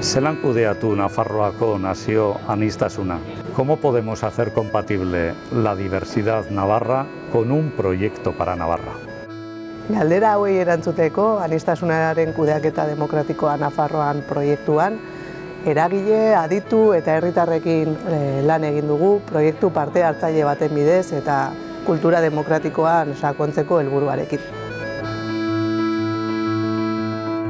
Zelan kudeatu Nafarroako nazio anistasuna? Cómo podemos hacer compatible la diversidad navarra con un proyecto para Navarra? Galdera hauei erantzuteko, anistasunaren kudeaketa demokratikoa Nafarroan proiektuan, eragile, aditu eta herritarrekin eh, lan egin dugu proiektu parte hartzaile baten bidez eta kultura demokratikoan sakontzeko helburuarekin.